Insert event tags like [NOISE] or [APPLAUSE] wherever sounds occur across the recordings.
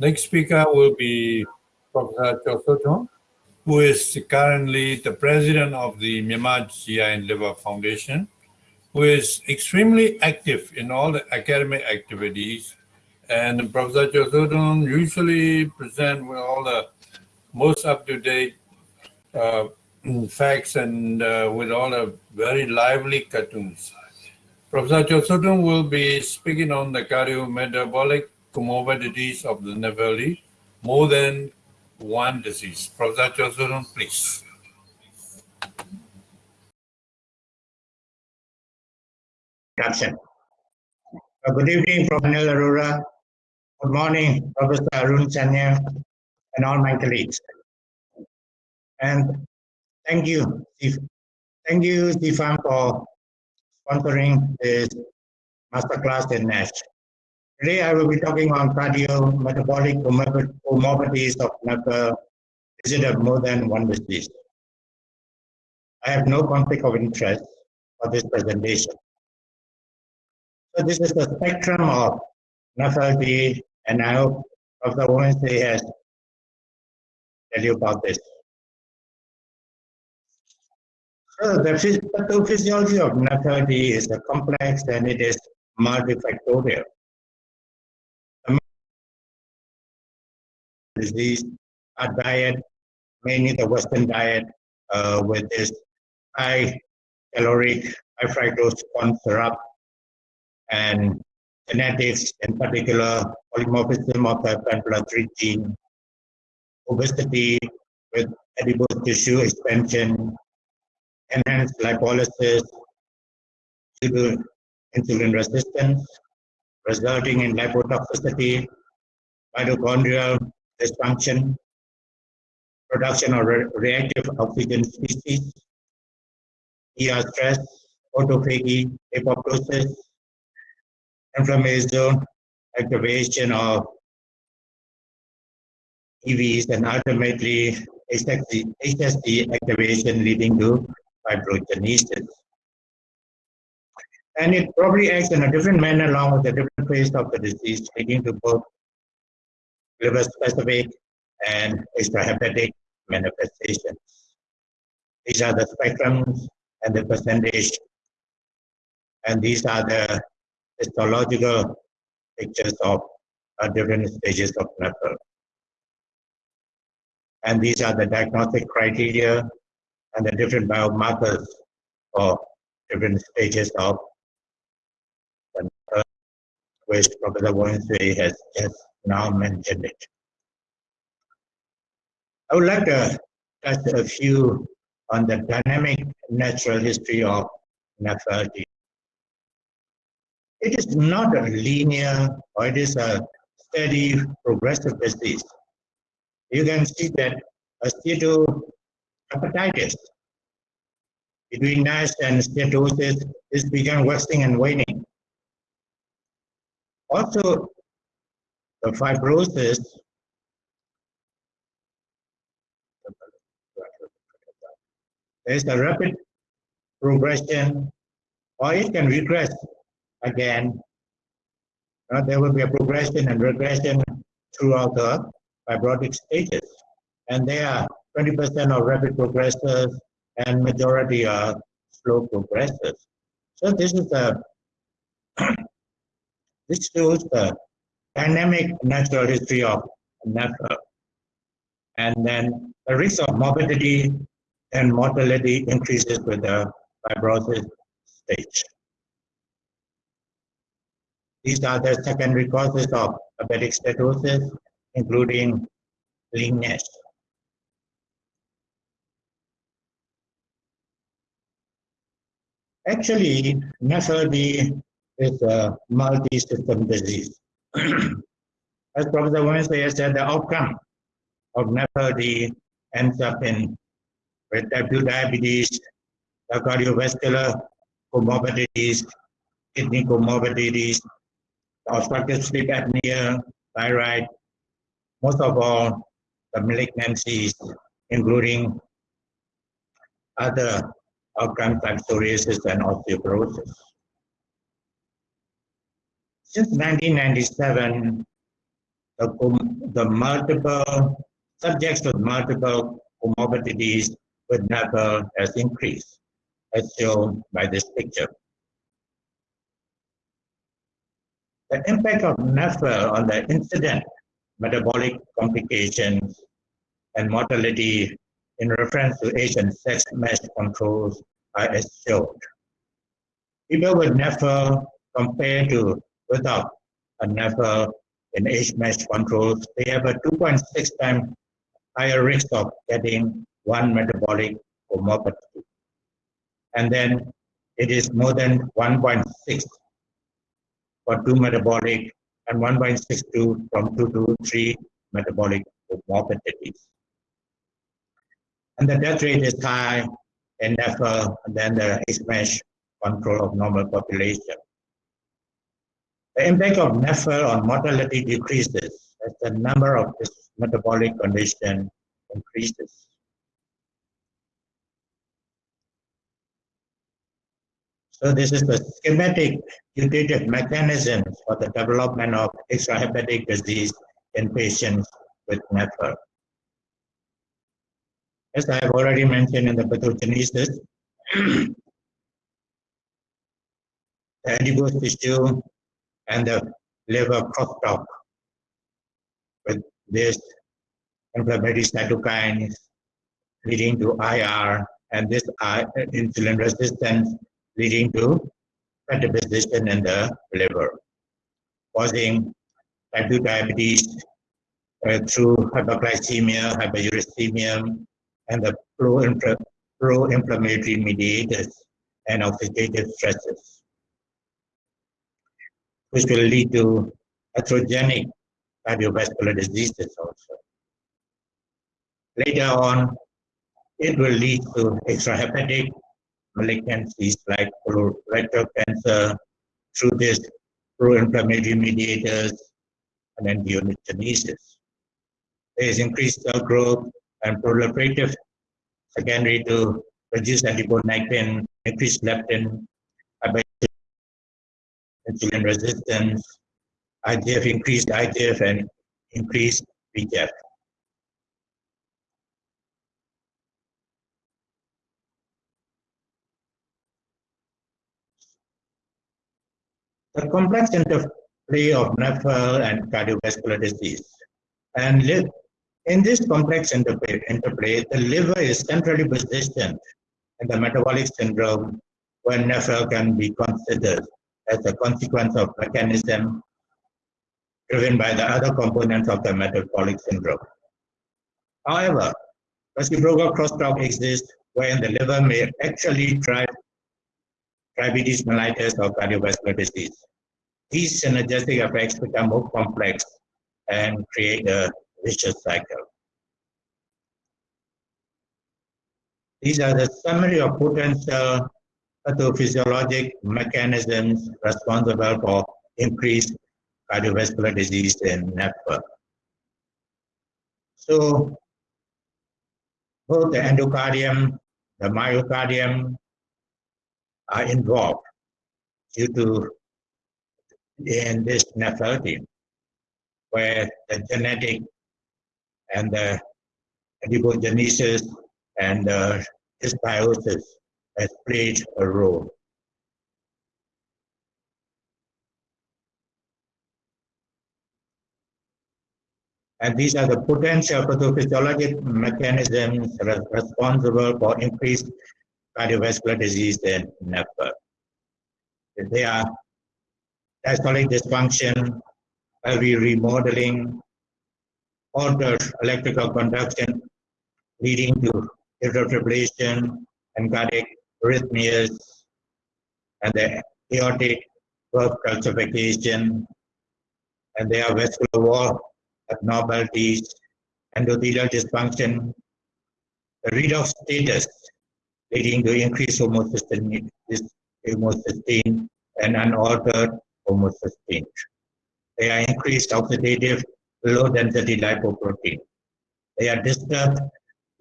Next speaker will be Professor Chosoton, who is currently the president of the Myanmar GI and Liver Foundation, who is extremely active in all the academic activities. And Professor Chosoton usually present with all the most up-to-date uh, [CLEARS THROAT] facts and uh, with all the very lively cartoons. Professor Chosoton will be speaking on the cardiometabolic comorbidities of the NAFLD, more than one disease. Professor Chosoton, please. Caption. Uh, good evening, Professor Arora. Good morning, Professor Arun Sanyal, and all my colleagues. And thank you, Thank you, Stefan, for sponsoring this masterclass in NASH. Today I will be talking on cardiometabolic comorbidities of NAFA visited more than one disease. I have no conflict of interest for this presentation. So this is the spectrum of NAFLD and I hope Dr. Wednesday has tell you about this. So the pathophysiology of NAFLD is a complex and it is multifactorial. Disease, our diet, mainly the Western diet, uh, with this high caloric, high fructose corn syrup, and genetics, in particular, polymorphism of the pan 3 gene, obesity with adipose tissue expansion, enhanced lipolysis insulin resistance, resulting in lipotoxicity, mitochondrial dysfunction, production of re reactive oxygen species, ER stress, autophagy, apoptosis, inflammation, activation of EVs, and ultimately HSC, activation leading to fibrogenesis. And it probably acts in a different manner along with the different phase of the disease, leading to both liver specific and extrahepatic manifestations. These are the spectrums and the percentage, and these are the histological pictures of uh, different stages of NAFL. And these are the diagnostic criteria and the different biomarkers for different stages of NAFL, which Professor Wednesday has just now mentioned it. I would like to touch a few on the dynamic natural history of NAFLD. It is not a linear or it is a steady progressive disease. You can see that steatohepatitis between NASH and steatosis is began waxing and waning. Also, the fibrosis there's a rapid progression or it can regress again. Uh, there will be a progression and regression throughout the fibrotic stages. And there are 20% of rapid progressors and majority are slow progressors. So this is the [CLEARS THROAT] this shows the dynamic natural history of NAFL. Uh, and then the risk of morbidity and mortality increases with the fibrosis stage. These are the secondary causes of diabetic steatosis, including leanness. Actually, NAFLD is a multi-system disease. As Professor Wednesday said, the outcome of NAFLD ends up in with type 2 diabetes, the cardiovascular comorbidities, kidney comorbidities, obstructive sleep apnea, thyroid, most of all, the malignancies, including other outcomes like psoriasis and the, the multiple subjects with multiple comorbidities with NAFL has increased, as shown by this picture. The impact of NAFL on the incident metabolic complications and mortality in reference to Asian sex mesh controls are as shown. People with NAFL compared to without a NAFL in age mesh controls, they have a 2.6 times higher risk of getting one metabolic comorbidity. And then it is more than 1.6 for two metabolic and 1.62 from two to three metabolic comorbidities. And the death rate is high in NAFL than the age mesh control of normal population. The impact of NAFL on mortality decreases as the number of this metabolic condition increases. So this is the schematic putative mechanism for the development of extrahepatic disease in patients with NAFL. As I have already mentioned in the pathogenesis, [CLEARS THROAT] the adipose tissue and the liver crosstalk with this inflammatory cytokines leading to IR and this insulin resistance leading to fat deposition in the liver, causing type 2 diabetes uh, through hyperglycemia, hyperuricemia, and the pro-inflammatory mediators and oxidative stresses which will lead to atherogenic cardiovascular diseases also. Later on, it will lead to extrahepatic malignancies like colorectal cancer through this pro-inflammatory mediators and angiogenesis. There is increased cell growth and proliferative secondary to reduced adiponectin, increased leptin, insulin resistance, IDF, increased IDF, and increased VEGF. The complex interplay of NAFL and cardiovascular disease. And in this complex interplay, interplay, the liver is centrally positioned in the metabolic syndrome when NAFL can be considered as a consequence of mechanism driven by the other components of the metabolic syndrome. However, reciprocal crosstalk exists wherein the liver may actually drive diabetes mellitus or cardiovascular disease. These synergistic effects become more complex and create a vicious cycle. These are the summary of potential pathophysiologic mechanisms responsible for increased cardiovascular disease in NAFL. So both the endocardium, the myocardium are involved due to in this nephropathy, where the genetic and the adipogenesis and the dysbiosis has played a role. And these are the potential pathophysiologic mechanisms responsible for increased cardiovascular disease in NAFL. They are diastolic dysfunction, LV remodeling, altered electrical conduction leading to atrial fibrillation and cardiac arrhythmias, and the aortic valve calcification, and there are vascular wall abnormalities, endothelial dysfunction, the redox status leading to increased homocysteine, homocysteine and unaltered homocysteine. They are increased oxidative low density lipoprotein. They are disturbed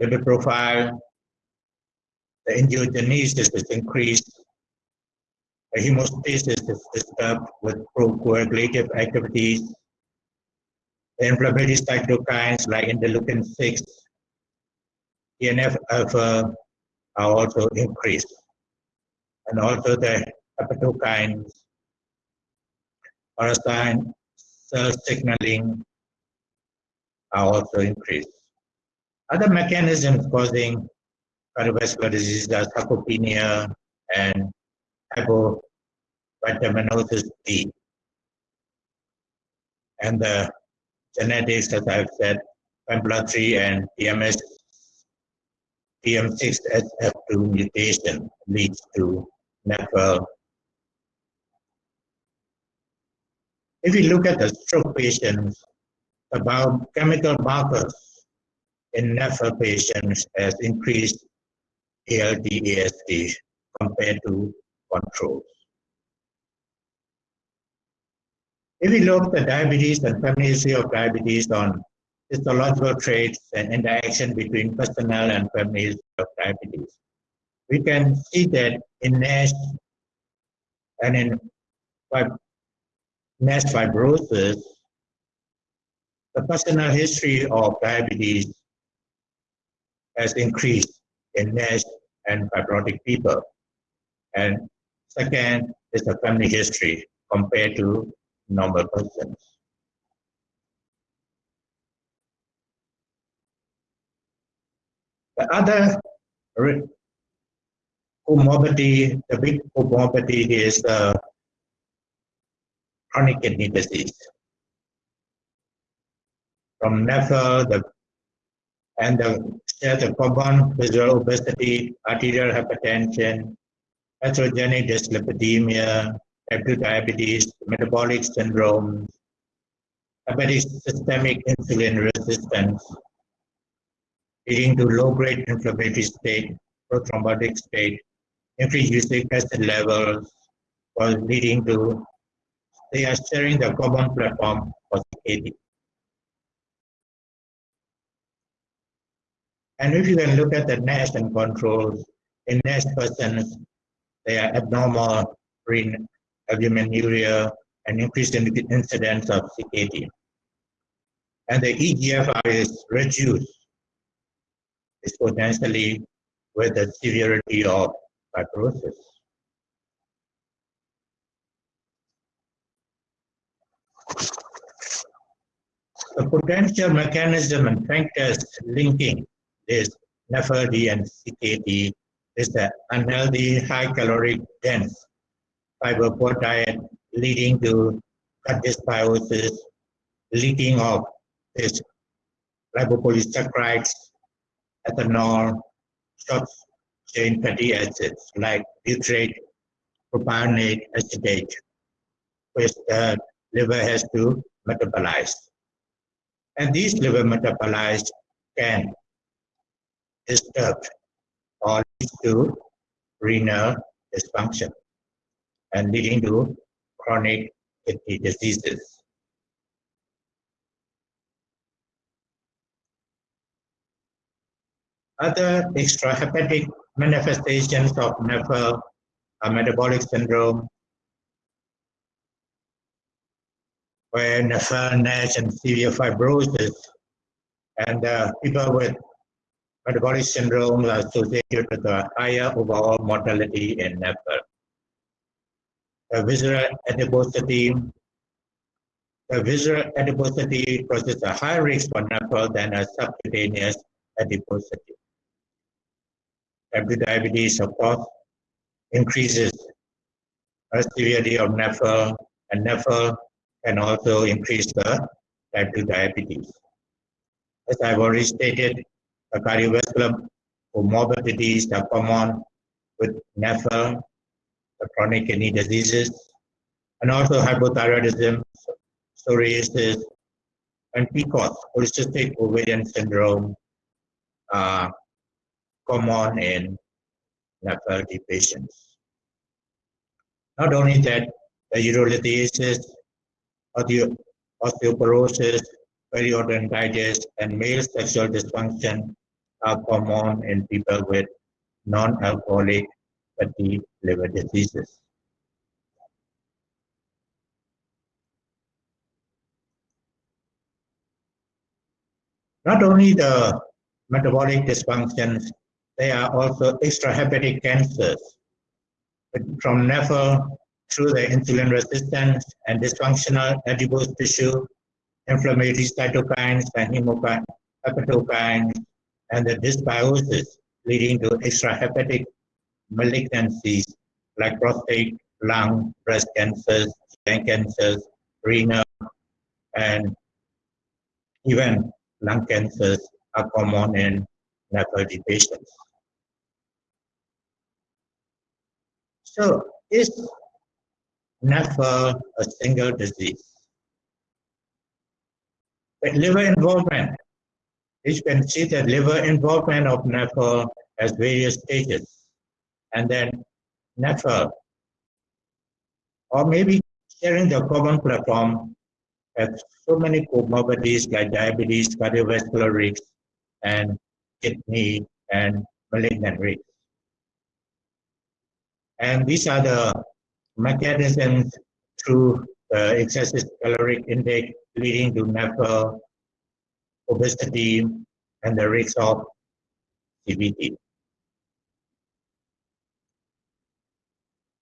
lipid profile angiogenesis is increased, the hemostasis is disturbed with procoagulative activities, The inflammatory cytokines like interleukin 6, TNF alpha are also increased. And also the hepatokines, parasite cell signaling are also increased. Other mechanisms causing cardiovascular disease are sarcopenia and hypovitaminosis D. And the genetics, as I've said, PNPLA3 and TMS, TM6SF2 mutation leads to NAFL. If you look at the stroke patients, about chemical markers in NAFL patients has increased ALT, AST compared to controls. If we look at the diabetes and family history of diabetes on histological traits and interaction between personal and family history of diabetes, we can see that in NASH and in NASH fibrosis, the personal history of diabetes has increased in NASH and fibrotic people. And second is the family history compared to normal persons. The other comorbidity, the big comorbidity is the chronic kidney disease. From NAFL, the and the, the common visceral obesity, arterial hypertension, atherogenic dyslipidemia, type 2 diabetes, metabolic syndrome, hepatic systemic insulin resistance, leading to low-grade inflammatory state, prothrombotic state, increased uric acid levels, was leading to, they are sharing the common platform for CKD. And if you can look at the NASH and controls, in NASH persons, they are abnormal albuminuria and increased incidence of CKD. And the EGFR is reduced exponentially with the severity of fibrosis. The potential mechanism and factors linking this NAFLD and CKD is the unhealthy, high caloric dense fiber poor diet leading to gut dysbiosis, leaking of this lipopolysaccharides, ethanol, short chain fatty acids like butyrate, propionate, acetate, which the liver has to metabolize. And these liver metabolized can disturb or lead to renal dysfunction and leading to chronic kidney diseases. Other extrahepatic manifestations of NAFL are metabolic syndrome, where NAFL, NASH, and severe fibrosis, and uh, people with metabolic syndrome associated with a higher overall mortality in NAFL the visceral adiposity. The visceral adiposity causes a higher risk for NAFL than a subcutaneous adiposity. Type 2 diabetes, of course, increases the severity of NAFL, and NAFL can also increase the type 2 diabetes. As I've already stated, cardiovascular comorbidities are common with NAFL chronic kidney diseases, and also hypothyroidism, psoriasis, and PCOS, polycystic ovarian syndrome, are common in NAFLD patients. Not only that, the urolithiasis, osteoporosis, periodontitis, and male sexual dysfunction are common in people with non-alcoholic fatty liver diseases. Not only the metabolic dysfunctions, they are also extrahepatic cancers from NAFL through the insulin resistance and dysfunctional adipose tissue, inflammatory cytokines and hepatokines, and the dysbiosis leading to extrahepatic malignancies like prostate, lung, breast cancers, lung cancers, renal, and even lung cancers are common in NAFLD patients. So is NAFL a single disease? Liver involvement, you can see that liver involvement of NAFL has various stages. And then NAFL, or maybe sharing the common platform have so many comorbidities like diabetes, cardiovascular risk, and kidney and malignant risk. And these are the mechanisms through the excessive caloric intake leading to NAFL, obesity, and the risk of CVD.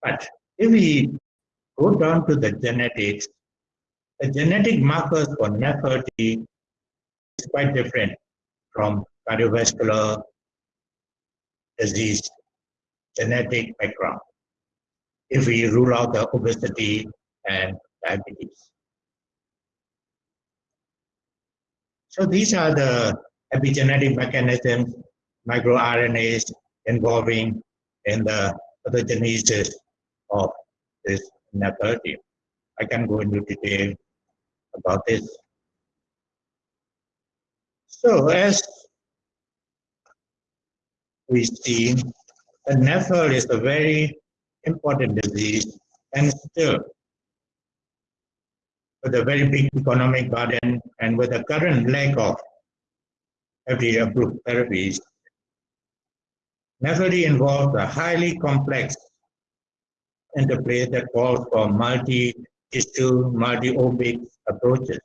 But if we go down to the genetics, the genetic markers for NAFLD is quite different from cardiovascular disease genetic background if we rule out the obesity and diabetes. So these are the epigenetic mechanisms, microRNAs involving in the pathogenesis of this NAFLD. I can go into detail about this. So as we see, the is a very important disease and still with a very big economic burden and with a current lack of FDA approved therapies, NAFLD involves a highly complex interplay that calls for multi-tissue, multi-omic approaches.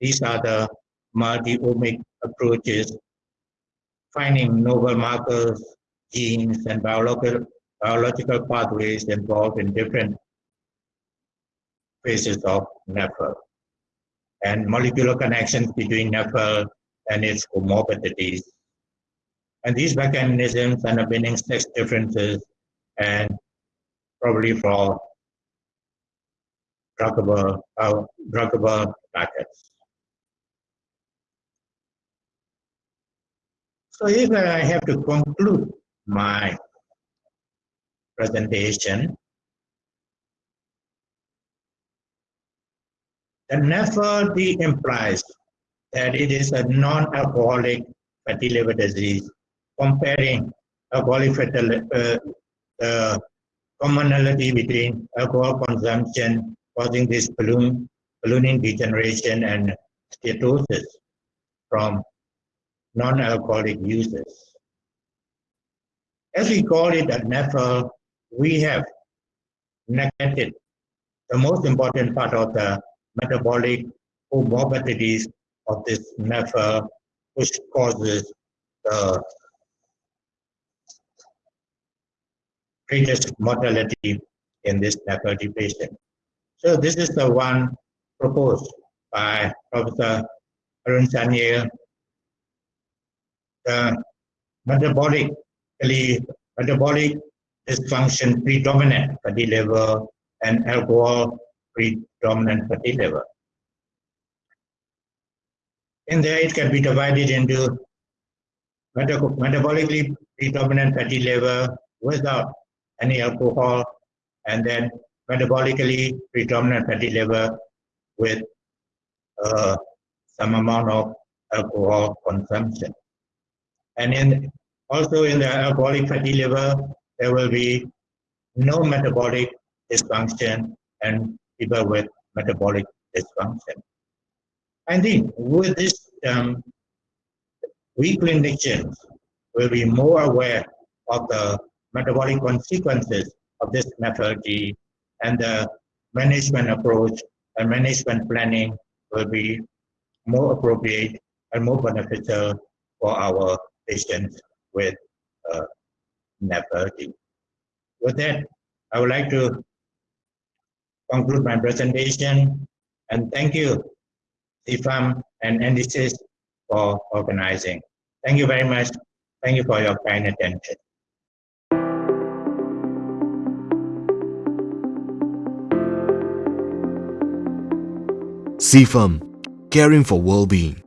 These are the multi-omic approaches, finding novel markers, genes, and biological, biological pathways involved in different phases of NAFL, and molecular connections between NAFL and its comorbidities. And these mechanisms underpinning sex differences and probably for druggable, uh, druggable packets. So if I have to conclude my presentation, the NAFLD implies that it is a non-alcoholic fatty liver disease comparing alcoholic fatty uh, the commonality between alcohol consumption causing this balloon, ballooning degeneration and steatosis from non-alcoholic users. As we call it at NAFL, we have neglected the most important part of the metabolic comorbidities of this NAFL, which causes the greatest mortality in this NAFLD patient. So this is the one proposed by Professor Arun Sanyal. The metabolically metabolic dysfunction predominant fatty liver and alcohol predominant fatty liver. In there, it can be divided into metabolically predominant fatty liver without any alcohol, and then metabolically predominant fatty liver with uh, some amount of alcohol consumption. And in also in the alcoholic fatty liver, there will be no metabolic dysfunction and people with metabolic dysfunction. And think with this, um, we clinicians will be more aware of the metabolic consequences of this NAFLD and the management approach and management planning will be more appropriate and more beneficial for our patients with uh, NAFLD. With that, I would like to conclude my presentation and thank you, CIFAM and NDCIS for organizing. Thank you very much. Thank you for your kind attention. CIFAM, caring for well-being.